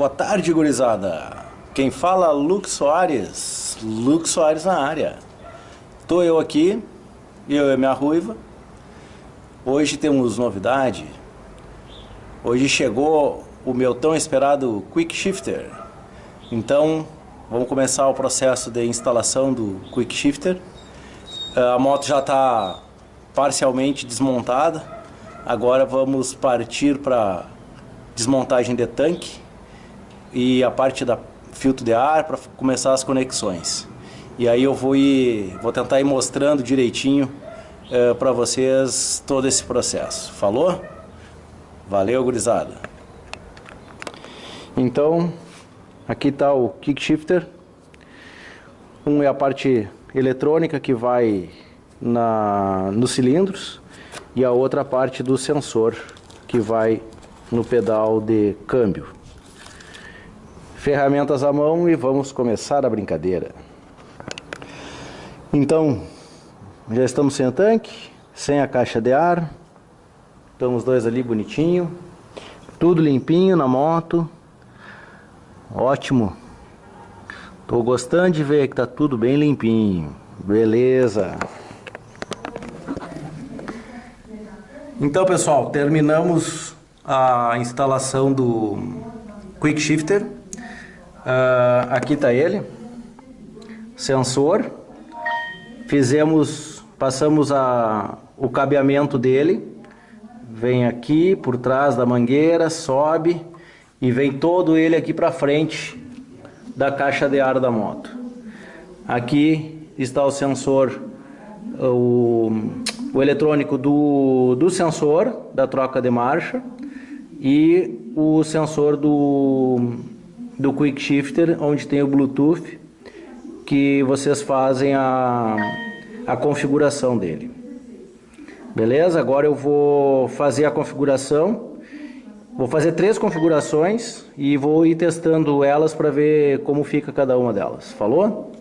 Boa tarde, gurizada. Quem fala, Luke Soares. Luke Soares na área. Tô eu aqui, eu e minha ruiva. Hoje temos novidade. Hoje chegou o meu tão esperado Quick Shifter. Então, vamos começar o processo de instalação do Quick Shifter. A moto já está parcialmente desmontada. Agora vamos partir para desmontagem de tanque e a parte da filtro de ar para começar as conexões. E aí eu vou ir, vou tentar ir mostrando direitinho é, para vocês todo esse processo. Falou? Valeu, gurizada. Então, aqui está o kick shifter. Um é a parte eletrônica que vai na, nos cilindros e a outra parte do sensor que vai no pedal de câmbio. Ferramentas à mão e vamos começar a brincadeira. Então, já estamos sem o tanque, sem a caixa de ar. Estamos dois ali bonitinho. Tudo limpinho na moto. Ótimo. Tô gostando de ver que tá tudo bem limpinho. Beleza. Então, pessoal, terminamos a instalação do Quick Shifter. Uh, aqui está ele, sensor. Fizemos, passamos a, o cabeamento dele. Vem aqui por trás da mangueira, sobe e vem todo ele aqui para frente da caixa de ar da moto. Aqui está o sensor, o, o eletrônico do, do sensor da troca de marcha e o sensor do, do Quick Shifter, onde tem o Bluetooth, que vocês fazem a, a configuração dele. Beleza? Agora eu vou fazer a configuração. Vou fazer três configurações e vou ir testando elas para ver como fica cada uma delas. Falou?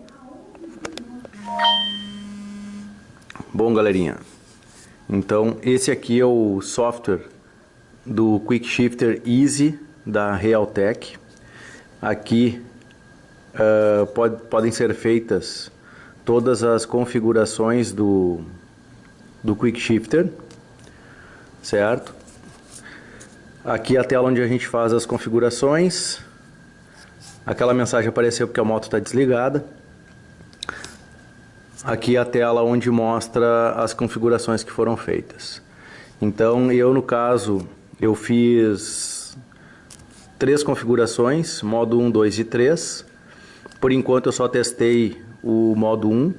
Bom, galerinha. Então, esse aqui é o software do Quick Shifter Easy da Realtek. Aqui uh, pode, podem ser feitas todas as configurações do, do Quick Shifter, certo? Aqui a tela onde a gente faz as configurações. Aquela mensagem apareceu porque a moto está desligada. Aqui a tela onde mostra as configurações que foram feitas. Então eu no caso eu fiz três configurações, modo 1, 2 e 3. Por enquanto eu só testei o modo 1.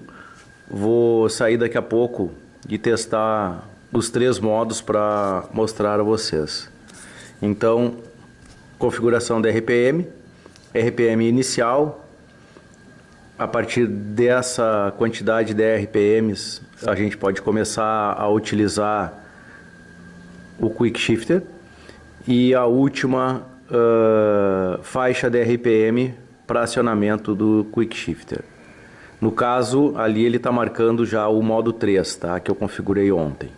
Vou sair daqui a pouco e testar os três modos para mostrar a vocês. Então, configuração da RPM, RPM inicial. A partir dessa quantidade de RPMs, a gente pode começar a utilizar o Quick Shifter e a última uh, faixa de RPM para acionamento do Quick Shifter. No caso, ali ele está marcando já o modo 3, tá? que eu configurei ontem.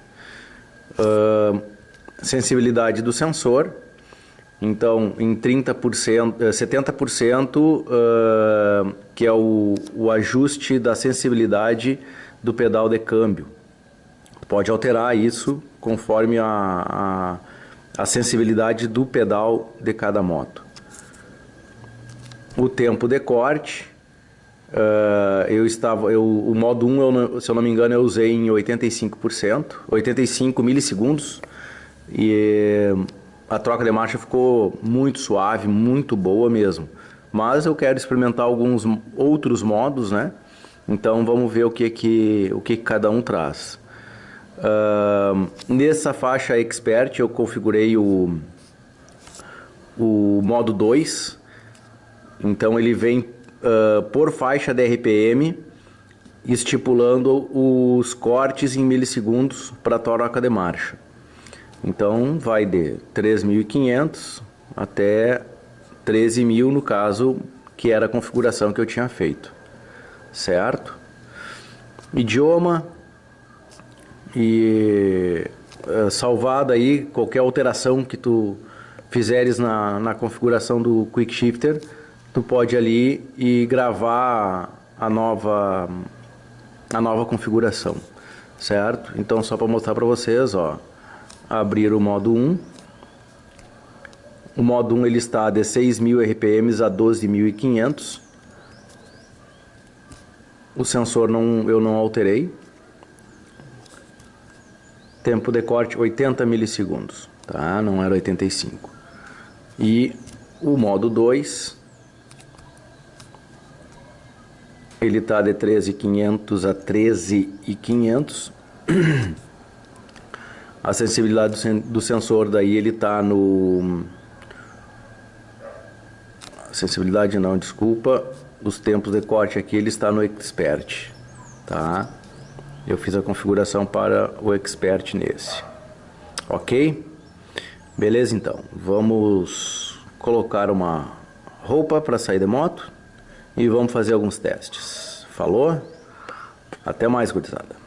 Uh, sensibilidade do sensor, então em 30%, 70% uh, que é o, o ajuste da sensibilidade do pedal de câmbio. Pode alterar isso conforme a, a, a sensibilidade do pedal de cada moto. O tempo de corte, uh, eu estava, eu, o modo 1, eu, se eu não me engano, eu usei em 85%, 85 milissegundos, e a troca de marcha ficou muito suave, muito boa mesmo. Mas eu quero experimentar alguns outros modos, né? Então vamos ver o que que, o que cada um traz. Uh, nessa faixa Expert eu configurei o, o modo 2. Então ele vem uh, por faixa de RPM, estipulando os cortes em milissegundos para a troca de marcha. Então vai de 3.500 até 13.000 no caso que era a configuração que eu tinha feito, certo? Idioma, e salvada aí qualquer alteração que tu fizeres na, na configuração do Quick Shifter, tu pode ali e gravar a nova a nova configuração, certo? Então só para mostrar para vocês, ó, abrir o modo 1. O modo 1 ele está de 6.000 RPMs a 12.500. O sensor não, eu não alterei. Tempo de corte 80 milissegundos, tá? Não era 85. E o modo 2 ele está de 13.500 a 13.500. A sensibilidade do sensor daí ele está no... Sensibilidade não, desculpa. Os tempos de corte aqui ele está no Expert, tá? Eu fiz a configuração para o Expert nesse. Ok? Beleza então, vamos colocar uma roupa para sair de moto e vamos fazer alguns testes. Falou? Até mais, gurizada.